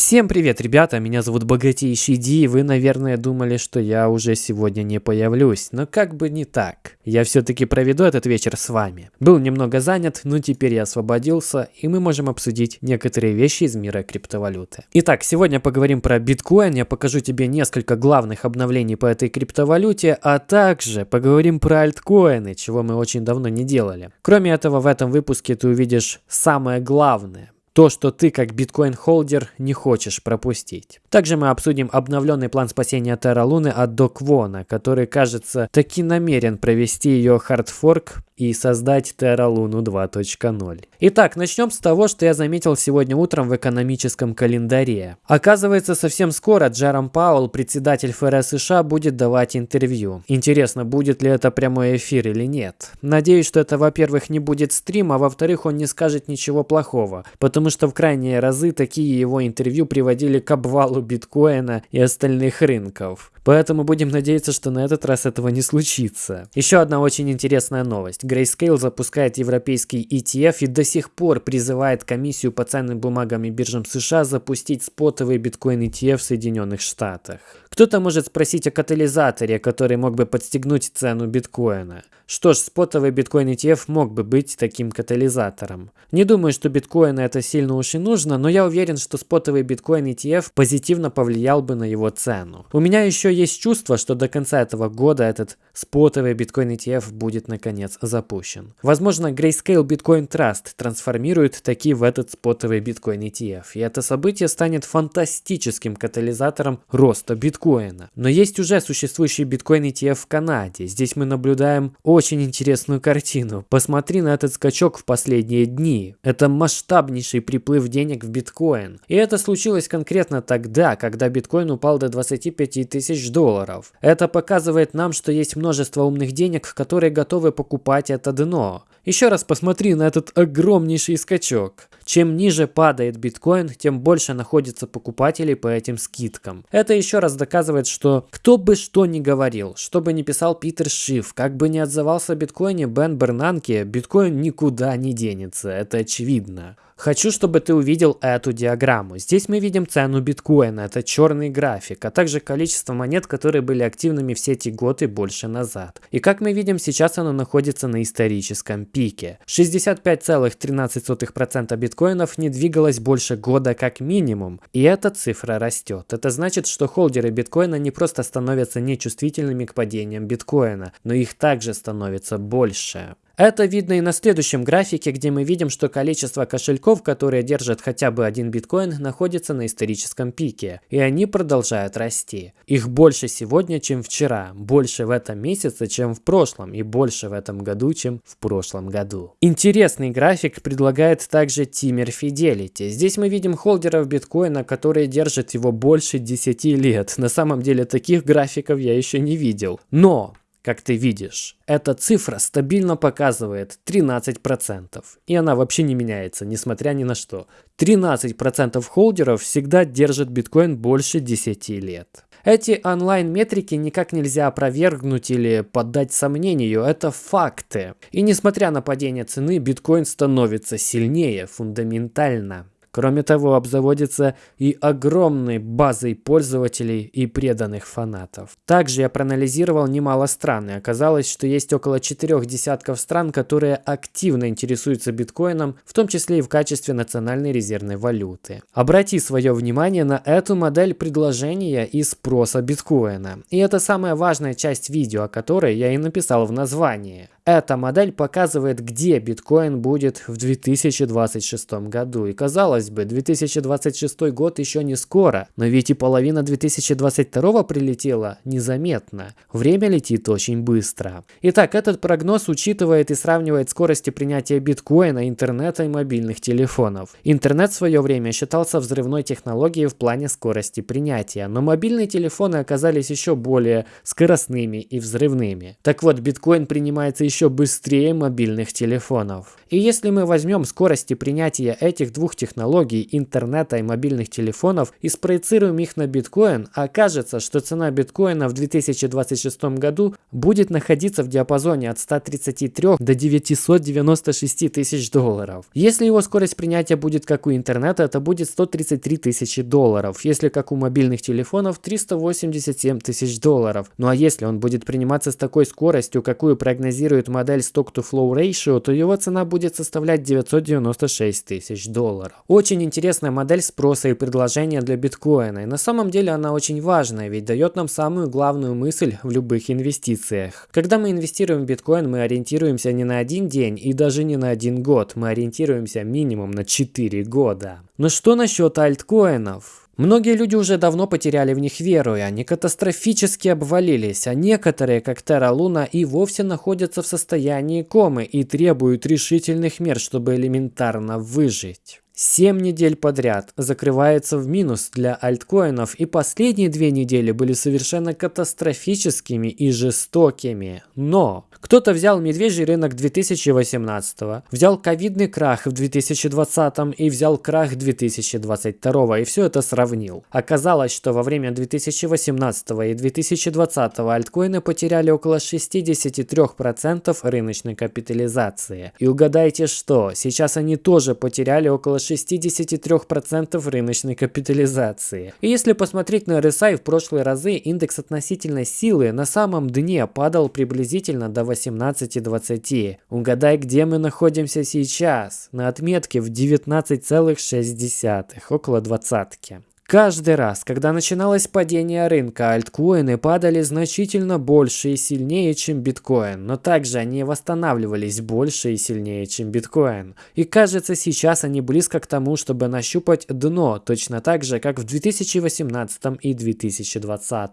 Всем привет, ребята, меня зовут Богатейший Ди, и вы, наверное, думали, что я уже сегодня не появлюсь, но как бы не так. Я все-таки проведу этот вечер с вами. Был немного занят, но теперь я освободился, и мы можем обсудить некоторые вещи из мира криптовалюты. Итак, сегодня поговорим про биткоин, я покажу тебе несколько главных обновлений по этой криптовалюте, а также поговорим про альткоины, чего мы очень давно не делали. Кроме этого, в этом выпуске ты увидишь самое главное – то, что ты как биткоин- holder не хочешь пропустить. Также мы обсудим обновленный план спасения Terra Луны от До Квона, который, кажется, таки намерен провести ее хардфорк и создать Terra Luna 2.0. Итак, начнем с того, что я заметил сегодня утром в экономическом календаре. Оказывается, совсем скоро Джером Пауэлл, председатель ФРС США, будет давать интервью. Интересно, будет ли это прямой эфир или нет. Надеюсь, что это, во-первых, не будет стрим, а во-вторых, он не скажет ничего плохого, потому что в крайние разы такие его интервью приводили к обвалу биткоина и остальных рынков. Поэтому будем надеяться, что на этот раз этого не случится. Еще одна очень интересная новость. Grayscale запускает европейский ETF и до сих пор призывает комиссию по ценным бумагам и биржам США запустить спотовый биткоин ETF в Соединенных Штатах. Кто-то может спросить о катализаторе, который мог бы подстегнуть цену биткоина. Что ж, спотовый биткоин ETF мог бы быть таким катализатором. Не думаю, что биткоину это сильно уж и нужно, но я уверен, что спотовый биткоин ETF позитивно повлиял бы на его цену. У меня еще есть чувство, что до конца этого года этот спотовый биткоин ETF будет наконец запущен. Возможно, Grayscale Bitcoin Trust трансформирует таки в этот спотовый биткоин ETF, и это событие станет фантастическим катализатором роста биткоина. Но есть уже существующий биткоин ETF в Канаде. Здесь мы наблюдаем очень интересную картину. Посмотри на этот скачок в последние дни. Это масштабнейший приплыв денег в биткоин. И это случилось конкретно тогда, когда биткоин упал до 25 тысяч долларов. Это показывает нам, что есть множество умных денег, которые готовы покупать это дно. Еще раз посмотри на этот огромнейший скачок. Чем ниже падает биткоин, тем больше находится покупателей по этим скидкам. Это еще раз доказывает, что кто бы что ни говорил, что бы ни писал Питер Шиф, как бы ни отзывался о биткоине Бен Бернанке, биткоин никуда не денется, это очевидно. Хочу, чтобы ты увидел эту диаграмму. Здесь мы видим цену биткоина, это черный график, а также количество монет, которые были активными все эти годы больше назад. И как мы видим, сейчас оно находится на историческом пике. 65,13% биткоинов не двигалось больше года как минимум, и эта цифра растет. Это значит, что холдеры биткоина не просто становятся нечувствительными к падениям биткоина, но их также становится больше. Это видно и на следующем графике, где мы видим, что количество кошельков, которые держат хотя бы один биткоин, находится на историческом пике, и они продолжают расти. Их больше сегодня, чем вчера, больше в этом месяце, чем в прошлом, и больше в этом году, чем в прошлом году. Интересный график предлагает также Тимер Fidelity. Здесь мы видим холдеров биткоина, которые держат его больше 10 лет. На самом деле таких графиков я еще не видел. Но как ты видишь, эта цифра стабильно показывает 13%. И она вообще не меняется, несмотря ни на что. 13% холдеров всегда держат биткоин больше 10 лет. Эти онлайн-метрики никак нельзя опровергнуть или поддать сомнению, это факты. И несмотря на падение цены, биткоин становится сильнее фундаментально. Кроме того, обзаводится и огромной базой пользователей и преданных фанатов. Также я проанализировал немало стран, и оказалось, что есть около четырех десятков стран, которые активно интересуются биткоином, в том числе и в качестве национальной резервной валюты. Обрати свое внимание на эту модель предложения и спроса биткоина. И это самая важная часть видео, о которой я и написал в названии. Эта модель показывает, где биткоин будет в 2026 году. И казалось бы, 2026 год еще не скоро, но ведь и половина 2022 прилетела незаметно. Время летит очень быстро. Итак, этот прогноз учитывает и сравнивает скорости принятия биткоина, интернета и мобильных телефонов. Интернет в свое время считался взрывной технологией в плане скорости принятия, но мобильные телефоны оказались еще более скоростными и взрывными. Так вот, биткоин принимается еще быстрее мобильных телефонов. И если мы возьмем скорости принятия этих двух технологий, интернета и мобильных телефонов, и спроецируем их на биткоин, окажется, что цена биткоина в 2026 году будет находиться в диапазоне от 133 до 996 тысяч долларов. Если его скорость принятия будет как у интернета, это будет 133 тысячи долларов. Если как у мобильных телефонов, 387 тысяч долларов. Ну а если он будет приниматься с такой скоростью, какую прогнозирует модель Stock-to-Flow Ratio, то его цена будет составлять 996 тысяч долларов. Очень интересная модель спроса и предложения для биткоина. И на самом деле она очень важная, ведь дает нам самую главную мысль в любых инвестициях. Когда мы инвестируем в биткоин, мы ориентируемся не на один день и даже не на один год. Мы ориентируемся минимум на 4 года. Но что насчет альткоинов? Многие люди уже давно потеряли в них веру, и они катастрофически обвалились, а некоторые, как Терра Луна, и вовсе находятся в состоянии комы и требуют решительных мер, чтобы элементарно выжить. 7 недель подряд закрывается в минус для альткоинов, и последние две недели были совершенно катастрофическими и жестокими. Но кто-то взял медвежий рынок 2018, взял ковидный крах в 2020 и взял крах 2022 и все это сравнил. Оказалось, что во время 2018 и 2020 альткоины потеряли около 63% рыночной капитализации. И угадайте что, сейчас они тоже потеряли около 63% рыночной капитализации. И если посмотреть на RSI в прошлые разы, индекс относительной силы на самом дне падал приблизительно до 18,20. Угадай, где мы находимся сейчас? На отметке в 19,6, около двадцатки. Каждый раз, когда начиналось падение рынка, альткоины падали значительно больше и сильнее, чем биткоин, но также они восстанавливались больше и сильнее, чем биткоин. И кажется, сейчас они близко к тому, чтобы нащупать дно, точно так же, как в 2018 и 2020.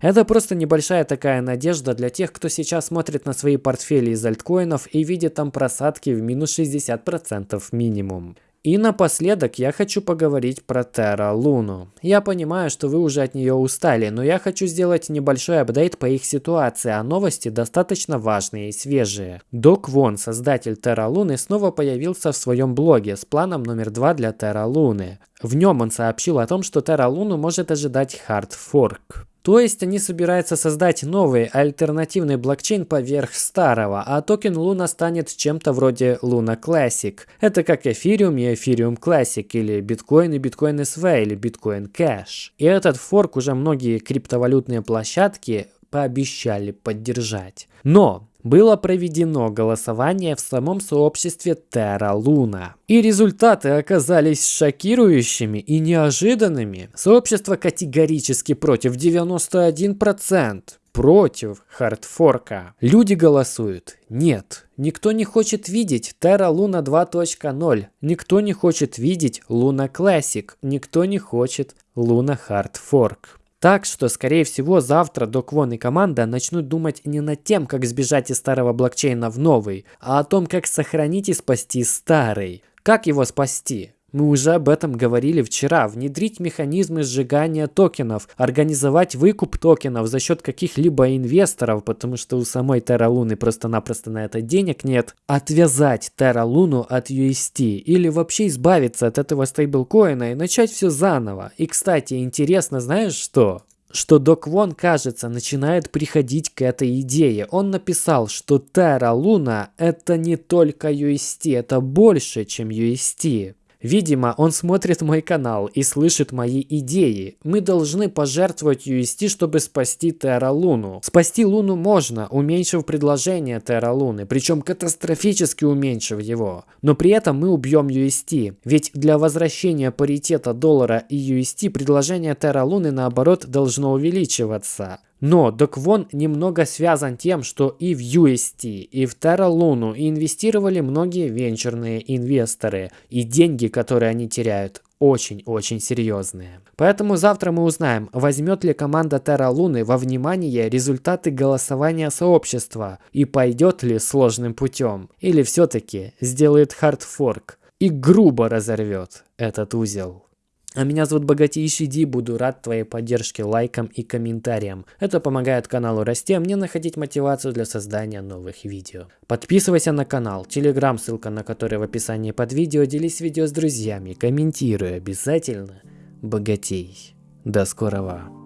Это просто небольшая такая надежда для тех, кто сейчас смотрит на свои портфели из альткоинов и видит там просадки в минус 60% минимум. И напоследок я хочу поговорить про Terra Luna. Я понимаю, что вы уже от нее устали, но я хочу сделать небольшой апдейт по их ситуации, а новости достаточно важные и свежие. Док Вон, создатель Terra Luna, снова появился в своем блоге с планом номер два для Terra Luna. В нем он сообщил о том, что Terra Luna может ожидать fork. То есть они собираются создать новый альтернативный блокчейн поверх старого, а токен Luna станет чем-то вроде Luna Classic. Это как Ethereum и Ethereum Classic, или Bitcoin и Bitcoin SV, или Bitcoin Cash. И этот форк уже многие криптовалютные площадки пообещали поддержать. Но было проведено голосование в самом сообществе Terra Luna. И результаты оказались шокирующими и неожиданными. Сообщество категорически против 91% против хардфорка. Люди голосуют. Нет, никто не хочет видеть Terra Luna 2.0. Никто не хочет видеть Luna Classic. Никто не хочет Luna Hard Fork. Так что, скорее всего, завтра Доквон и команда начнут думать не над тем, как сбежать из старого блокчейна в новый, а о том, как сохранить и спасти старый. Как его спасти? Мы уже об этом говорили вчера. Внедрить механизмы сжигания токенов, организовать выкуп токенов за счет каких-либо инвесторов, потому что у самой Terra Луны просто-напросто на это денег нет. Отвязать Terra Луну от UST или вообще избавиться от этого стейблкоина и начать все заново. И, кстати, интересно, знаешь что? что Док Вон, кажется, начинает приходить к этой идее. Он написал, что Terra Luna это не только UST, это больше, чем UST. Видимо, он смотрит мой канал и слышит мои идеи. Мы должны пожертвовать UST, чтобы спасти Терра Луну. Спасти Луну можно, уменьшив предложение Терра Луны, причем катастрофически уменьшив его. Но при этом мы убьем UST. Ведь для возвращения паритета доллара и UST предложение Терра Луны наоборот должно увеличиваться. Но Доквон немного связан тем, что и в UST, и в Terra Luna инвестировали многие венчурные инвесторы, и деньги, которые они теряют, очень-очень серьезные. Поэтому завтра мы узнаем, возьмет ли команда Terra Луны во внимание результаты голосования сообщества и пойдет ли сложным путем, или все-таки сделает хардфорк и грубо разорвет этот узел. А меня зовут Богатейший Ди, буду рад твоей поддержке лайкам и комментариям. Это помогает каналу расти, а мне находить мотивацию для создания новых видео. Подписывайся на канал, телеграм, ссылка на который в описании под видео, делись видео с друзьями, комментируй обязательно. Богатей. До скорого.